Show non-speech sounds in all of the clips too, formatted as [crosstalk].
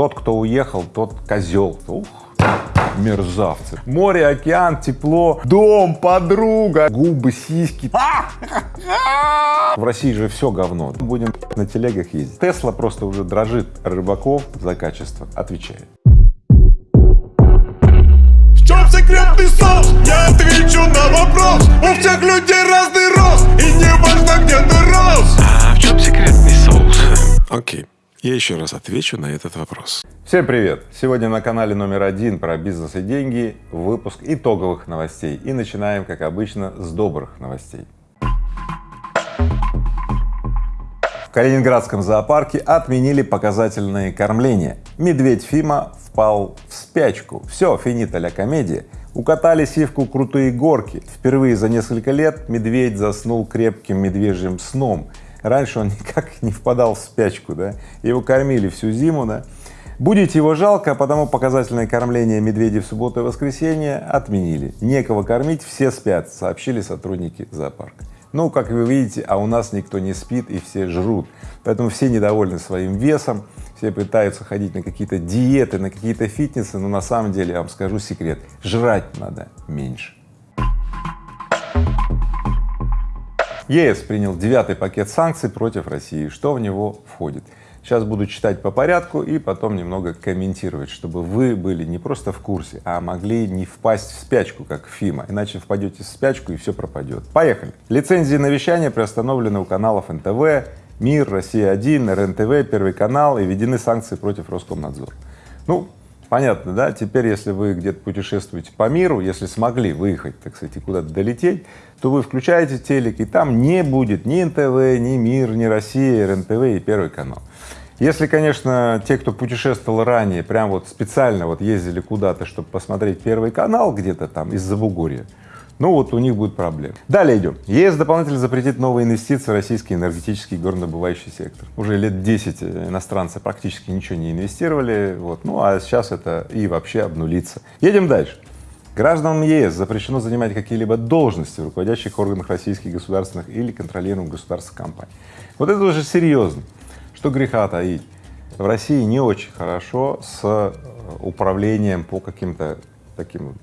Тот, кто уехал, тот козел. Ух, мерзавцы. Море, океан, тепло, дом, подруга, губы, сиськи. В России же все говно. Будем на телегах ездить. Тесла просто уже дрожит рыбаков за качество. Отвечает. В чем секретный соус? Я отвечу на вопрос У всех людей разный рост И не важно, где ты рос А в чем секретный соус? Окей, я еще раз отвечу на этот вопрос. Всем привет! Сегодня на канале номер один про бизнес и деньги выпуск итоговых новостей. И начинаем, как обычно, с добрых новостей. В Калининградском зоопарке отменили показательные кормления. Медведь Фима впал в спячку. Все, финита ля комедия. Укатали сивку крутые горки. Впервые за несколько лет медведь заснул крепким медвежьим сном. Раньше он [laughs] никак не впадал в спячку, да, его кормили всю зиму, да. Будете его жалко, а потому показательное кормление медведей в субботу и воскресенье отменили. Некого кормить, все спят, сообщили сотрудники зоопарка. Ну, как вы видите, а у нас никто не спит и все жрут, поэтому все недовольны своим весом, все пытаются ходить на какие-то диеты, на какие-то фитнесы, но на самом деле, я вам скажу секрет, жрать надо меньше. ЕС принял девятый пакет санкций против России. Что в него входит? Сейчас буду читать по порядку и потом немного комментировать, чтобы вы были не просто в курсе, а могли не впасть в спячку, как Фима, иначе впадете в спячку и все пропадет. Поехали! Лицензии на вещание приостановлены у каналов НТВ, МИР, Россия-1, РНТВ, Первый канал и введены санкции против Роскомнадзора. Ну, понятно, да? Теперь, если вы где-то путешествуете по миру, если смогли выехать, так сказать, куда-то долететь, то вы включаете телек, и там не будет ни НТВ, ни МИР, ни Россия, РНТВ и Первый канал. Если, конечно, те, кто путешествовал ранее, прям вот специально вот ездили куда-то, чтобы посмотреть Первый канал где-то там из-за Бугурья, ну вот у них будет проблема. Далее идем. ЕС дополнительно запретит новые инвестиции в российский энергетический и горнодобывающий сектор. Уже лет 10 иностранцы практически ничего не инвестировали, вот, ну а сейчас это и вообще обнулится. Едем дальше. Гражданам ЕС запрещено занимать какие-либо должности в руководящих органах российских государственных или контролируемых государственных компаний. Вот это уже серьезно. Что греха таить, в России не очень хорошо с э, управлением по каким-то таким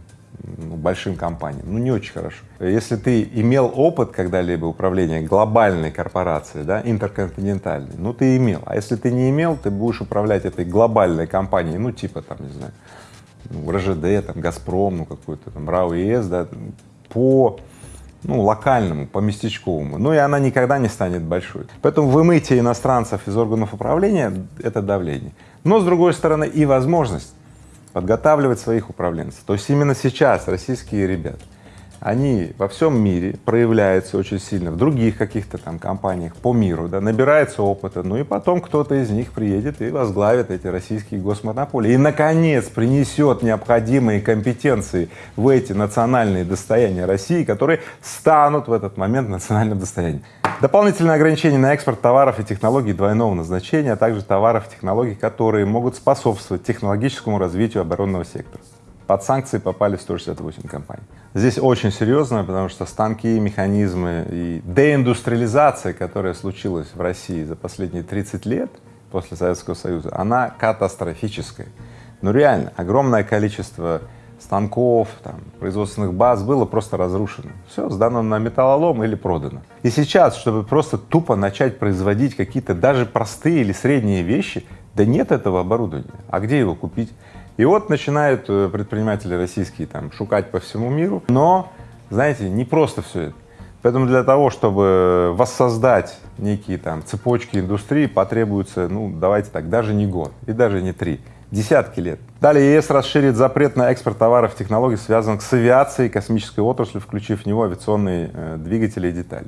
ну, большим компаниям, ну не очень хорошо. Если ты имел опыт когда-либо управления глобальной корпорацией, да, интерконтинентальной, ну ты имел, а если ты не имел, ты будешь управлять этой глобальной компанией, ну типа там, не знаю, ну, РЖД, там, Газпром, ну какой-то там РАО ЕС, да, по ну, локальному, по местечковому, ну и она никогда не станет большой. Поэтому вымытие иностранцев из органов управления — это давление. Но, с другой стороны, и возможность подготавливать своих управленцев. То есть именно сейчас российские ребята они во всем мире проявляются очень сильно, в других каких-то там компаниях по миру, да, набирается опыта, ну и потом кто-то из них приедет и возглавит эти российские госмонополии и, наконец, принесет необходимые компетенции в эти национальные достояния России, которые станут в этот момент национальным достоянием. Дополнительное ограничение на экспорт товаров и технологий двойного назначения, а также товаров и технологий, которые могут способствовать технологическому развитию оборонного сектора. Под санкции попали 168 компаний. Здесь очень серьезно, потому что станки, механизмы и деиндустриализация, которая случилась в России за последние 30 лет после Советского Союза, она катастрофическая. Ну реально, огромное количество станков, там, производственных баз было просто разрушено. Все, сдано на металлолом или продано. И сейчас, чтобы просто тупо начать производить какие-то даже простые или средние вещи, да нет этого оборудования. А где его купить? И вот начинают э, предприниматели российские там шукать по всему миру, но, знаете, не просто все это. Поэтому для того, чтобы воссоздать некие там цепочки индустрии, потребуется, ну, давайте так, даже не год и даже не три, десятки лет. Далее ЕС расширит запрет на экспорт товаров и технологий, связанных с авиацией, космической отраслью, включив в него авиационные э, двигатели и детали.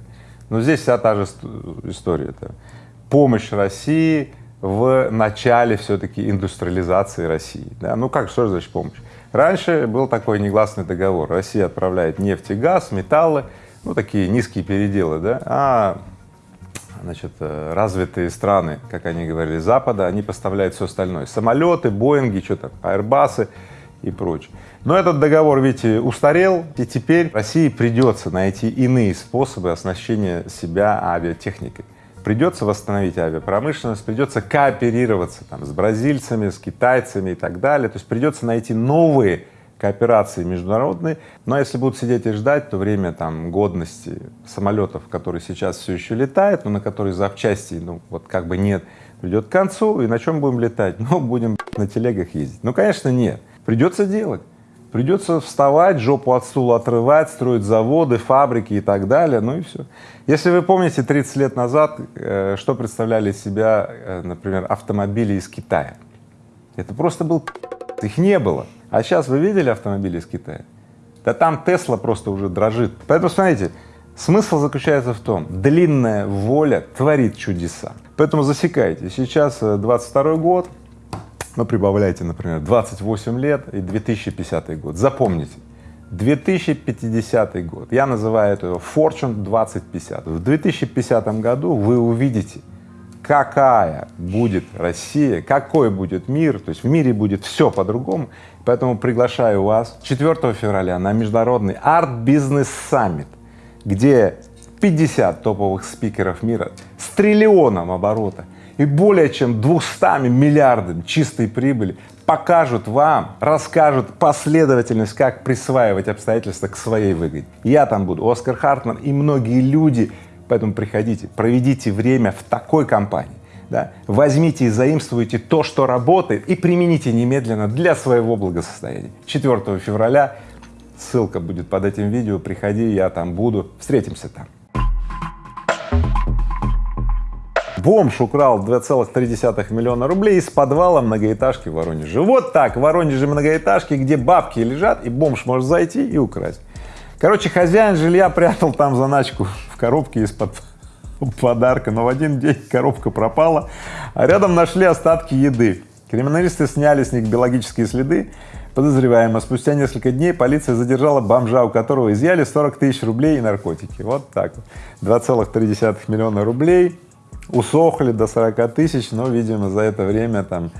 Но здесь вся та же история. Это помощь России в начале все-таки индустриализации России. Да? Ну как, что значит помощь? Раньше был такой негласный договор. Россия отправляет нефть и газ, металлы, ну такие низкие переделы, да, а значит, э, развитые страны, как они говорили, Запада, они поставляют все остальное. Самолеты, Боинги, что там, Аэрбасы и прочее. Но этот договор, видите, устарел, и теперь России придется найти иные способы оснащения себя авиатехникой. придется восстановить авиапромышленность, придется кооперироваться там с бразильцами, с китайцами и так далее, то есть придется найти новые кооперации международные, но если будут сидеть и ждать, то время там годности самолетов, которые сейчас все еще летают, но на которые запчасти, ну вот как бы нет, придет к концу, и на чем будем летать? [laughs] Ну, будем на телегах ездить. Ну, конечно, нет. Придется делать. Придется вставать, жопу от стула отрывать, строить заводы, фабрики и так далее, ну и все. Если вы помните, 30 лет назад, э, что представляли из себя, э, например, автомобили из Китая? Это просто был их не было. А сейчас вы видели автомобили из Китая? Да там Тесла просто уже дрожит. Поэтому смотрите, смысл заключается в том, длинная воля творит чудеса. Поэтому засекайте, сейчас 22 э, год, ну, прибавляйте, например, 28 лет и 2050 год. Запомните, 2050 год, я называю это Fortune 2050. В 2050 году вы увидите, какая будет Россия, какой будет мир, то есть в мире будет все по-другому, поэтому приглашаю вас 4 февраля на международный арт-бизнес-саммит, где 50 топовых спикеров мира с триллионом оборота и более чем 200 миллиардами чистой прибыли покажут вам, расскажут последовательность, как присваивать обстоятельства к своей выгоде. Я там буду, Оскар Хартман и многие люди, поэтому приходите, проведите время в такой компании, да? возьмите и заимствуйте то, что работает, и примените немедленно для своего благосостояния. 4 февраля, ссылка будет под этим видео, приходи, я там буду, встретимся там. Бомж украл 2,3 миллиона рублей из подвала многоэтажки в Воронеже. Вот так, в Воронеже многоэтажки, где бабки лежат, и бомж может зайти и украсть. Короче, хозяин жилья прятал там заначку в коробке из-под подарка, но в один день коробка пропала, а рядом нашли остатки еды. Криминалисты сняли с них биологические следы подозреваемого. Спустя несколько дней полиция задержала бомжа, у которого изъяли 40 тысяч рублей и наркотики. Вот так вот. 2,3 миллиона рублей усохли до 40 тысяч, но, видимо, за это время там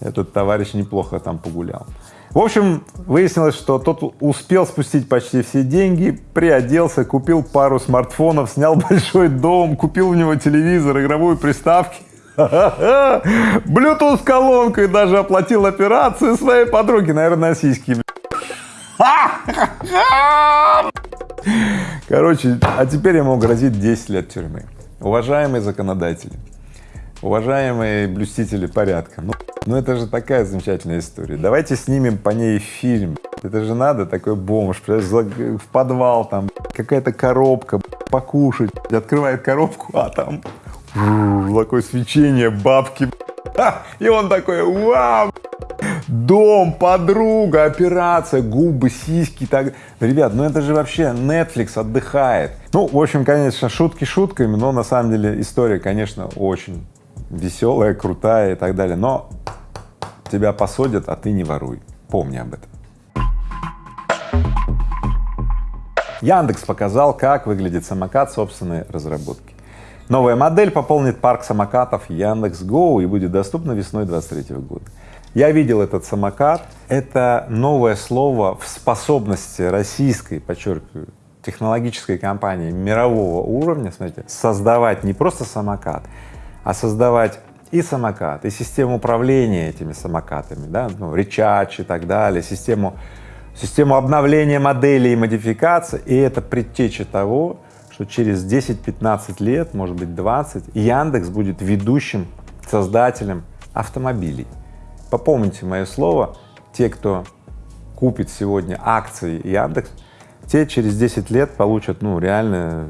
этот товарищ неплохо там погулял. В общем, выяснилось, что тот успел спустить почти все деньги, приоделся, купил пару смартфонов, снял [laughs] большой дом, купил в него телевизор, игровую приставки, [laughs] Bluetooth колонку и даже оплатил операцию своей подруги, наверное, сиськи. [laughs] Короче, а теперь ему грозит 10 лет тюрьмы. Уважаемые законодатели, уважаемые блюстители порядка, ну, ну это же такая замечательная история. Давайте снимем по ней фильм. Это же надо, такой бомж, в подвал там, какая-то коробка, покушать, открывает коробку, а там такое свечение, бабки, и он такой, вау, дом, подруга, операция, губы, сиськи, так. Ребят, ну это же вообще Netflix отдыхает. Ну, в общем, конечно, шутки шутками, но на самом деле история, конечно, очень веселая, крутая и так далее, но тебя посадят, а ты не воруй. Помни об этом. Яндекс показал, как выглядит самокат собственной разработки. Новая модель пополнит парк самокатов Яндекс.Го и будет доступна весной 23 года. Я видел этот самокат. Это новое слово в способности российской, подчеркиваю, технологической компании мирового уровня, смотрите, создавать не просто самокат, а создавать и самокат, и систему управления этими самокатами, да, ну, речач и так далее, систему, систему обновления моделей и модификации, и это предтеча того, что через 10-15 лет, может быть 20, Яндекс будет ведущим создателем автомобилей. Попомните мое слово, те, кто купит сегодня акции Яндекс, те через 10 лет получат, ну, реально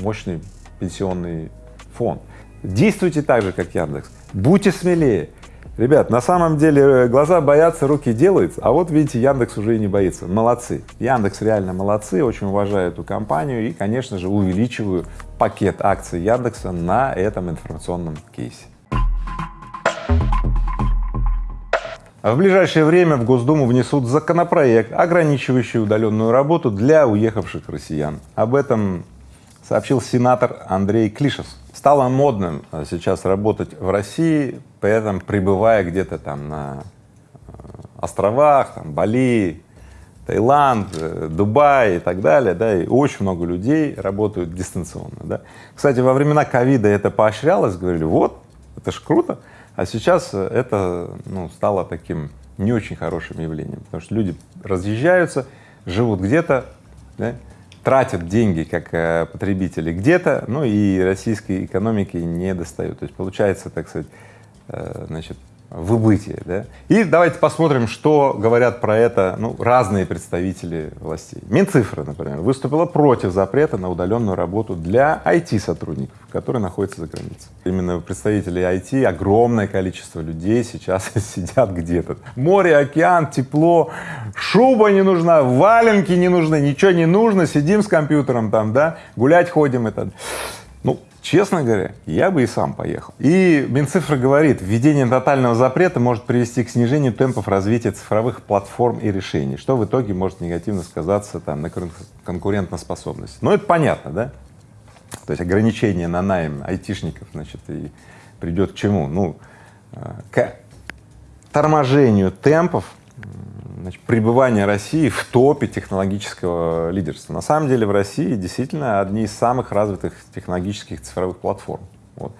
мощный пенсионный фонд. Действуйте так же, как Яндекс, будьте смелее, Ребят, на самом деле э, глаза боятся, руки делают, а вот видите, Яндекс уже и не боится. Молодцы. Яндекс реально молодцы, очень уважаю эту компанию и, конечно же, увеличиваю пакет акций Яндекса на этом информационном кейсе. В ближайшее время в Госдуму внесут законопроект, ограничивающий удаленную работу для уехавших россиян. Об этом сообщил сенатор Андрей Клишес. Стало модным э, сейчас работать в России, при этом пребывая где-то там на э, островах, там, Бали, Таиланд, э, Дубай и так далее, да, и очень много людей работают дистанционно, да. Кстати, во времена ковида это поощрялось, говорили, вот, это ж круто, а сейчас это, ну, стало таким не очень хорошим явлением, потому что люди разъезжаются, живут где-то, да, тратят деньги как э, потребители где-то, ну и российской экономике не достают. То есть получается, так сказать, э, значит, выбытие, да. И давайте посмотрим, что говорят про это, ну, разные представители властей. Минцифры, например, выступила против запрета на удаленную работу для IT-сотрудников, которые находятся за границей. Именно представители IT, огромное количество людей сейчас [laughs] сидят где-то. Море, океан, тепло, шуба не нужна, валенки не нужны, ничего не нужно, сидим с компьютером там, да, гулять ходим и так. Ну, Честно говоря, я бы и сам поехал. И Минцифра говорит, введение тотального запрета может привести к снижению темпов развития цифровых платформ и решений, что в итоге может негативно сказаться там на конкурентоспособности. Но это понятно, да? То есть ограничение на найм айтишников, значит, и придет к чему? Ну, э, к торможению темпов значит, пребывание России в топе технологического лидерства. На самом деле в России действительно одни из самых развитых технологических цифровых платформ. Вот.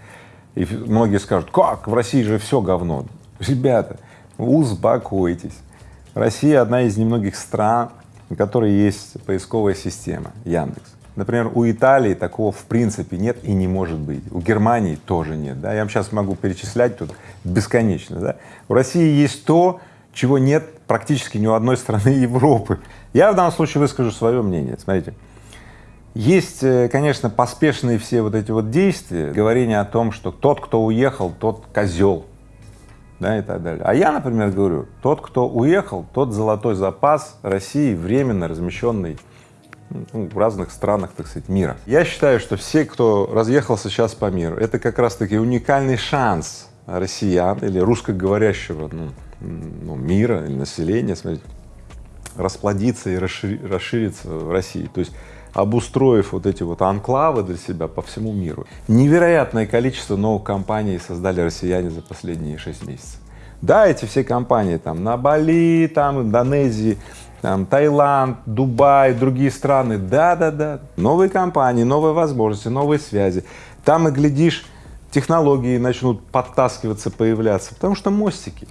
И многие скажут, как, в России же все говно. Ребята, успокойтесь. Россия одна из немногих стран, у которой есть поисковая система Яндекс. Например, у Италии такого в принципе нет и не может быть. У Германии тоже нет. Да? Я вам сейчас могу перечислять тут бесконечно. Да? У России есть то, чего нет практически ни у одной страны [laughs] Европы. Я в данном случае выскажу свое мнение. Смотрите, есть, э, конечно, поспешные все вот эти вот действия, говорение о том, что тот, кто уехал, тот козел, да, и так далее. А я, например, говорю, тот, кто уехал, тот золотой запас России, временно размещенный ну, в разных странах, так сказать, мира. Я считаю, что все, кто разъехался сейчас по миру, это как раз-таки уникальный шанс россиян или русскоговорящего ну, ну, мира или населения, смотрите, расплодиться и расшириться в России. То есть обустроив вот эти вот анклавы для себя по всему миру. Невероятное количество новых компаний создали россияне за последние шесть месяцев. Да, эти все компании там на Бали, там Индонезии, там Таиланд, Дубай, другие страны, да-да-да, новые компании, новые возможности, новые связи. Там и глядишь, технологии начнут подтаскиваться, появляться, потому что мостики.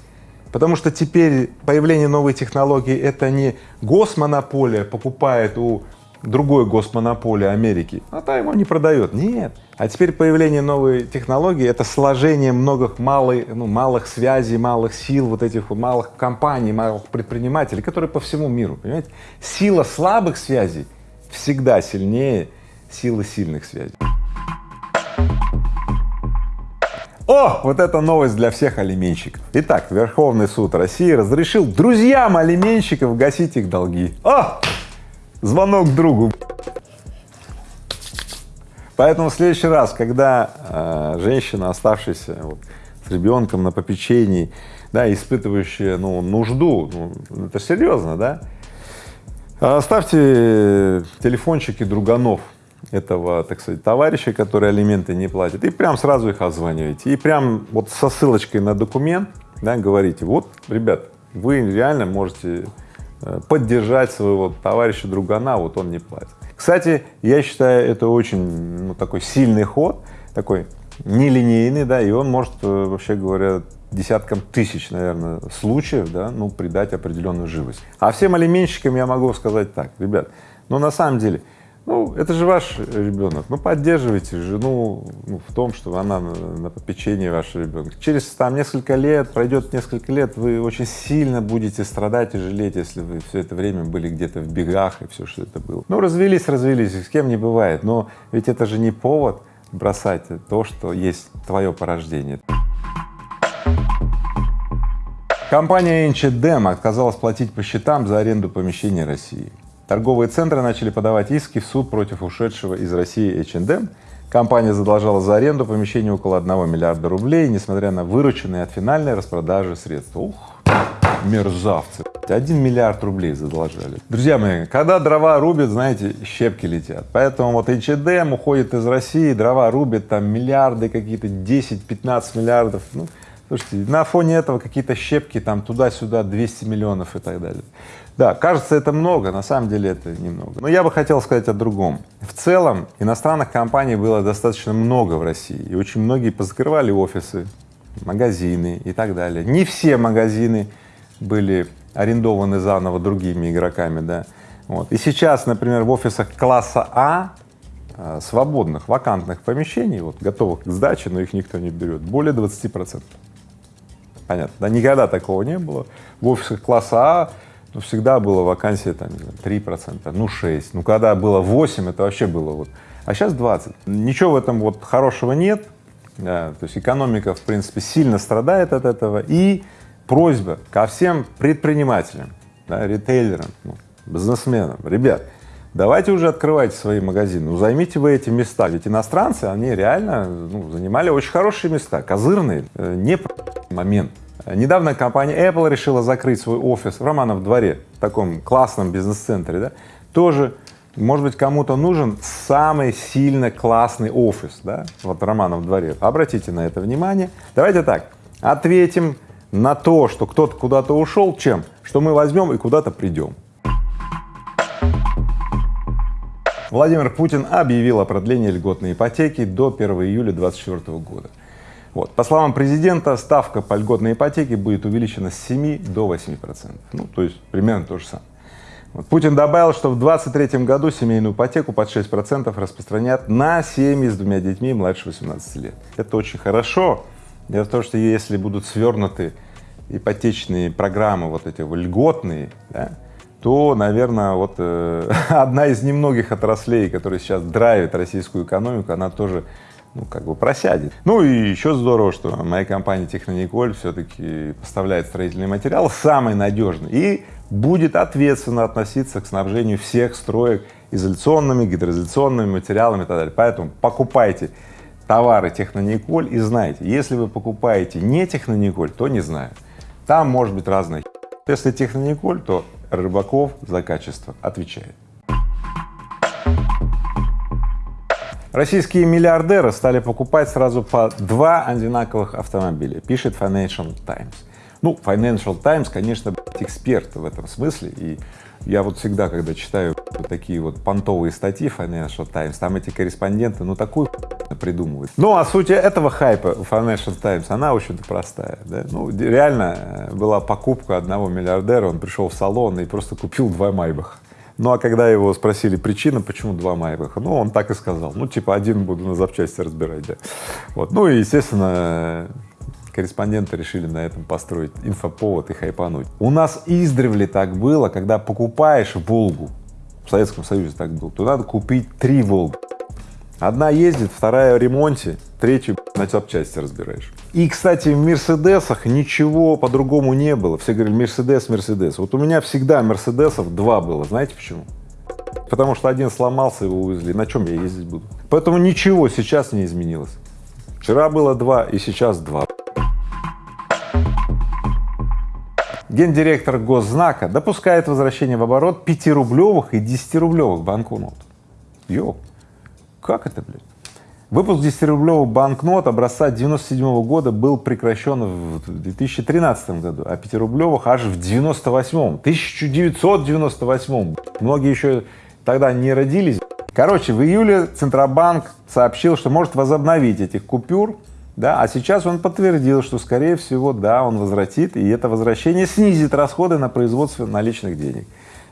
Потому что теперь появление новой технологии — это не госмонополия покупает у другой госмонополии Америки, а та ему не продает. Нет. А теперь появление новой технологии — это сложение многих малых, ну, малых связей, малых сил, вот этих малых компаний, малых предпринимателей, которые по всему миру, понимаете? Сила слабых связей всегда сильнее силы сильных связей. О, вот это новость для всех алименщиков. Итак, Верховный суд России разрешил друзьям алименщиков гасить их долги. О, звонок другу. Поэтому в следующий раз, когда э, женщина, оставшаяся вот, с ребенком на попечении, да, испытывающая ну, нужду, ну, это серьезно, да, оставьте телефончики друганов этого, так сказать, товарища, который алименты не платит, и прям сразу их озваниваете, и прям вот со ссылочкой на документ, да, говорите, вот, ребят, вы реально можете э, поддержать своего товарища другана, вот он не платит. Кстати, я считаю, это очень ну, такой сильный ход, такой нелинейный, да, и он может, э, вообще говоря, десяткам тысяч, наверное, случаев, да, ну, придать определенную живость. А всем алименщикам я могу сказать так, ребят, ну, на самом деле, ну, это же ваш ребенок. Ну, поддерживайте жену ну, в том, что она на, попечении вашего ребенка. Через там несколько лет, пройдет несколько лет, вы очень сильно будете страдать и жалеть, если вы все это время были где-то в бегах и все, что это было. Ну, развелись, развелись, с кем не бывает, но ведь это же не повод бросать то, что есть твое порождение. Компания Enchedem отказалась платить по счетам за аренду помещений России. Торговые центры начали подавать иски в суд против ушедшего из России H&M. Компания задолжала за аренду помещения около 1 миллиарда рублей, несмотря на вырученные от финальной распродажи средства. Ух, мерзавцы. Один миллиард рублей задолжали. Друзья мои, когда дрова рубят, знаете, щепки летят. Поэтому вот H&M уходит из России, дрова рубят, там миллиарды какие-то, 10-15 миллиардов. Ну, Слушайте, на фоне этого какие-то щепки там туда-сюда 200 миллионов и так далее. Да, кажется, это много, на самом деле это немного. Но я бы хотел сказать о другом. В целом иностранных компаний было достаточно много в России, и очень многие позакрывали офисы, магазины и так далее. Не все магазины были арендованы заново другими игроками, да. Вот. И сейчас, например, в офисах класса А э, свободных, вакантных помещений, вот, готовых к сдаче, но их никто не берет, более 20 процентов. Понятно, да, никогда такого не было. В офисах класса А ну, всегда было вакансия там, три процента, ну, 6, ну, когда было 8, это вообще было вот, а сейчас 20. Ничего в этом вот хорошего нет, да, то есть экономика, в принципе, сильно страдает от этого, и просьба ко всем предпринимателям, да, ритейлерам, ну, бизнесменам, ребят, давайте уже открывайте свои магазины, ну, займите вы эти места, ведь иностранцы, они реально ну, занимали очень хорошие места, козырные, э, не момент. Недавно компания Apple решила закрыть свой офис в Романов дворе, в таком классном бизнес-центре, да, тоже может быть, кому-то нужен самый сильно классный офис, да, вот Романов дворе. Обратите на это внимание. Давайте так, ответим на то, что кто-то куда-то ушел, чем? Что мы возьмем и куда-то придем. Владимир Путин объявил о продлении льготной ипотеки до 1 июля 2024 года. Вот. По словам президента, ставка по льготной ипотеке будет увеличена с 7 до 8 процентов. Ну, то есть примерно то же самое. Вот. Путин добавил, что в 2023 году семейную ипотеку под 6 процентов распространят на семьи с двумя детьми младше 18 лет. Это очень хорошо. Дело в том, что если будут свернуты ипотечные программы, вот эти льготные, да, то, наверное, вот э, [laughs] одна из немногих отраслей, которая сейчас драйвит российскую экономику, она тоже ну, как бы просядет. Ну и еще здорово, что моя компания Технониколь все-таки поставляет строительный материал самый надежный и будет ответственно относиться к снабжению всех строек изоляционными, гидроизоляционными материалами и так далее. Поэтому покупайте товары Технониколь и знайте, если вы покупаете не Технониколь, то не знаю. Там может быть разное. Если Технониколь, то Рыбаков за качество отвечает. Российские миллиардеры стали покупать сразу по два одинаковых автомобиля, пишет Financial Times. Ну, Financial Times, конечно, эксперт в этом смысле, и я вот всегда, когда читаю вот такие вот понтовые статьи Financial Times, там эти корреспонденты, ну, такую придумывают. Ну, а суть этого хайпа у Financial Times, она очень-то простая, да? Ну, реально э, была покупка одного миллиардера, он пришел в салон и просто купил два Майбаха. Ну, а когда его спросили причину, почему два Майбаха, ну, он так и сказал, ну, типа, один буду на запчасти разбирать, да. Вот, ну, и, естественно, корреспонденты решили на этом построить инфоповод и хайпануть. У нас издревле так было, когда покупаешь Волгу, в Советском Союзе так было, то надо купить три Волги. Одна ездит, вторая в ремонте, третью на запчасти разбираешь. И, кстати, в Мерседесах ничего по-другому не было. Все говорили, Мерседес, Мерседес. Вот у меня всегда Мерседесов два было. Знаете почему? Потому что один сломался, его увезли. На чем я ездить буду? Поэтому ничего сейчас не изменилось. Вчера было два, и сейчас два. Гендиректор Госзнака допускает возвращение в оборот 5-рублевых и 10-рублевых банкнот. Йоу, как это, блядь? Выпуск 10-рублевых банкнот образца 97 -го года был прекращен в 2013 году, а 5-рублевых аж в 98-м, 1998 Многие еще тогда не родились. Короче, в июле Центробанк сообщил, что может возобновить этих купюр, да, а сейчас он подтвердил, что, скорее всего, да, он возвратит, и это возвращение снизит расходы на производство наличных денег.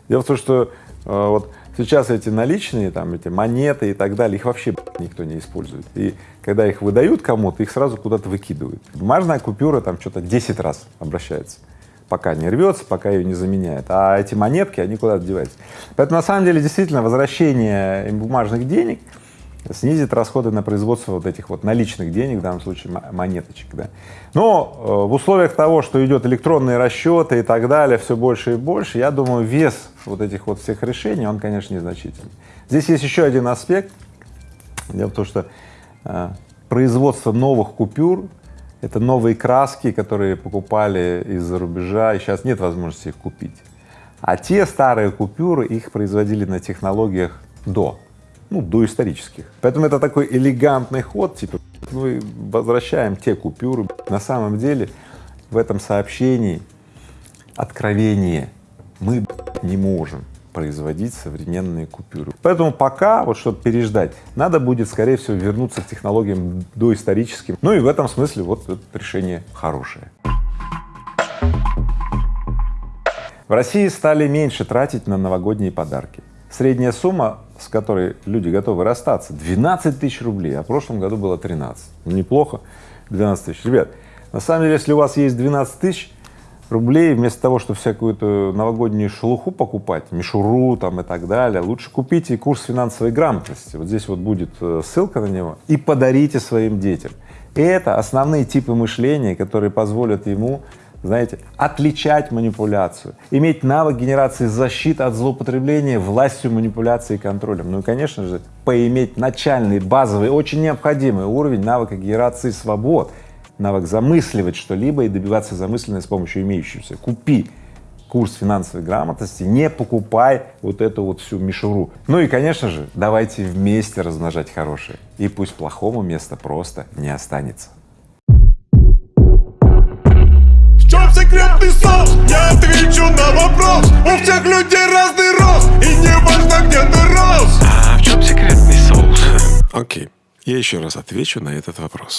Дело в том, что э, вот Сейчас эти наличные, там, эти монеты и так далее, их вообще никто не использует. И когда их выдают кому-то, их сразу куда-то выкидывают. Бумажная купюра там что-то 10 раз обращается, пока не рвется, пока ее не заменяет. А эти монетки, они куда-то деваются. Поэтому на самом деле действительно возвращение бумажных денег снизит расходы на производство вот этих вот наличных денег, в данном случае монеточек, да. Но э, в условиях того, что идет электронные расчеты и так далее, все больше и больше, я думаю, вес вот этих вот всех решений, он, конечно, незначительный. Здесь есть еще один аспект. Дело в том, что э, производство новых купюр — это новые краски, которые покупали из-за рубежа, и сейчас нет возможности их купить. А те старые купюры, их производили на технологиях до ну, доисторических. Поэтому это такой элегантный ход, типа, ну и возвращаем те купюры. На самом деле в этом сообщении откровение. Мы не можем производить современные купюры. Поэтому пока, вот чтобы переждать, надо будет, скорее всего, вернуться к технологиям доисторическим. Ну и в этом смысле вот это решение хорошее. В России стали меньше тратить на новогодние подарки. Средняя сумма, с которой люди готовы расстаться, 12 тысяч рублей, а в прошлом году было 13. Ну, неплохо, 12 тысяч. Ребят, на самом деле, если у вас есть 12 тысяч рублей, вместо того, чтобы всякую-то новогоднюю шелуху покупать, мишуру там и так далее, лучше купите курс финансовой грамотности. Вот здесь вот будет э, ссылка на него и подарите своим детям. Это основные типы мышления, которые позволят ему знаете, отличать манипуляцию, иметь навык генерации защиты от злоупотребления властью, манипуляцией и контролем. Ну и, конечно же, поиметь начальный, базовый, очень необходимый уровень навыка генерации свобод, навык замысливать что-либо и добиваться замысленной с помощью имеющегося. Купи курс финансовой грамотности, не покупай вот эту вот всю мишуру. Ну и, конечно же, давайте вместе размножать хорошее, и пусть плохому места просто не останется. Секретный соус? Я отвечу на вопрос У всех людей разный рост И не важно где ты рос А в чем секретный соус? Окей, я еще раз отвечу на этот вопрос.